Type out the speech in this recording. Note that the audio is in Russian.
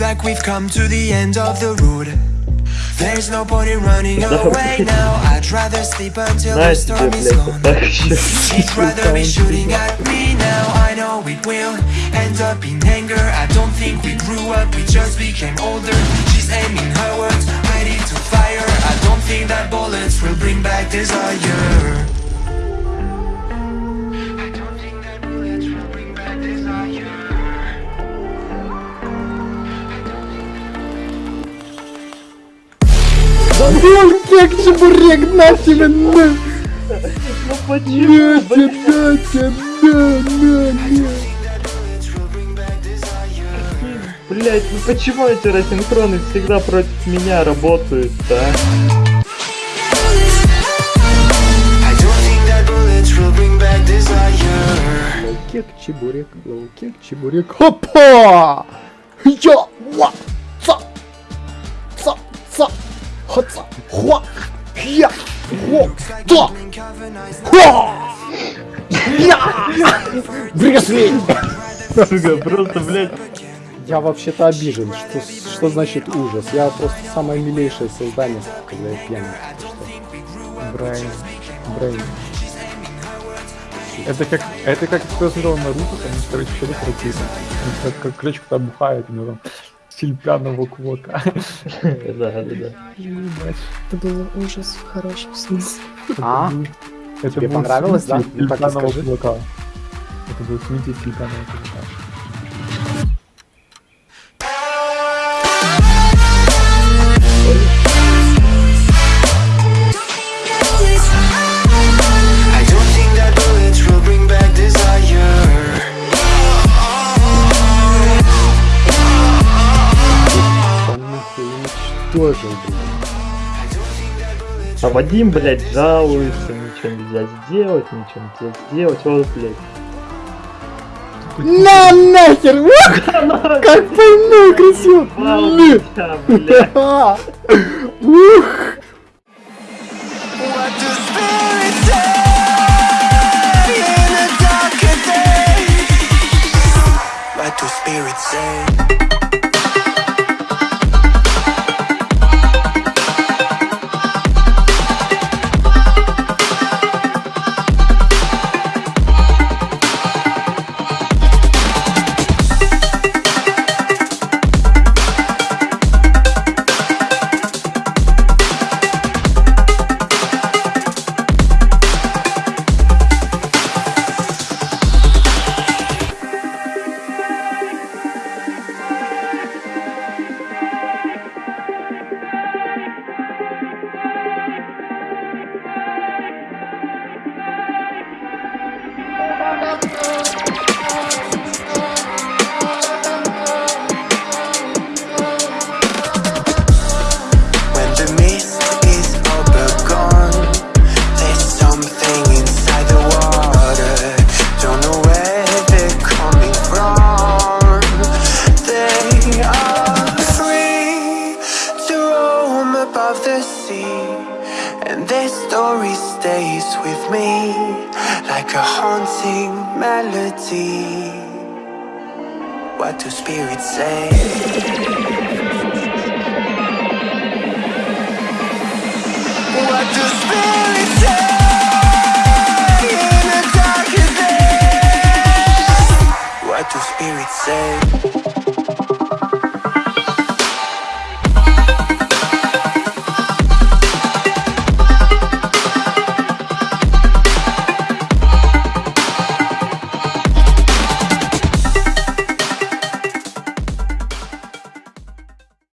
Like we've come to the end of the road. There's no point in running away now. I'd rather sleep until the storm is gone. She'd rather be shooting at me now. I know it will end up in anger. I don't think we grew up, we just became older. She's aiming her words, ready to fire. I don't think that bullets will bring back desire. Ну, как чебурек, на тебе, на! Ну почему, На тебе, на тебе, на, на, на! Блять, ну почему эти рассинхроны всегда против меня работают, а? I don't think that bullets will bring back desire. Лоукек, чебурек, лоукек, чебурек. Хопа! Я! Хуа! Я! Хо! Ца! Хуа! Я! Врезли! Просто, блять, Я вообще-то обижен. Что, что значит ужас? Я просто самое милейшее создание, когда я пьяный. Брайан. Брейн. Это как, это как кто смотрел Наруто, там, короче, что-то крутится. Как, как ключ, когда бухает, у него там стиль пьяного кулака. да, да, да. Это был ужас в хорошем смысле. А? Это Тебе понравилось, да? смеситель Ну так и пьяного скажи. кулака. Это был смеситель пьяного кулака. Уничтожил, блин. А Вадим, блядь, жалуется, ничего нельзя сделать, ничего нельзя сделать, вот, блядь. На нахер! Как блядь. Ха! Ух! Their story stays with me like a haunting melody. What do spirits say? What do spirits say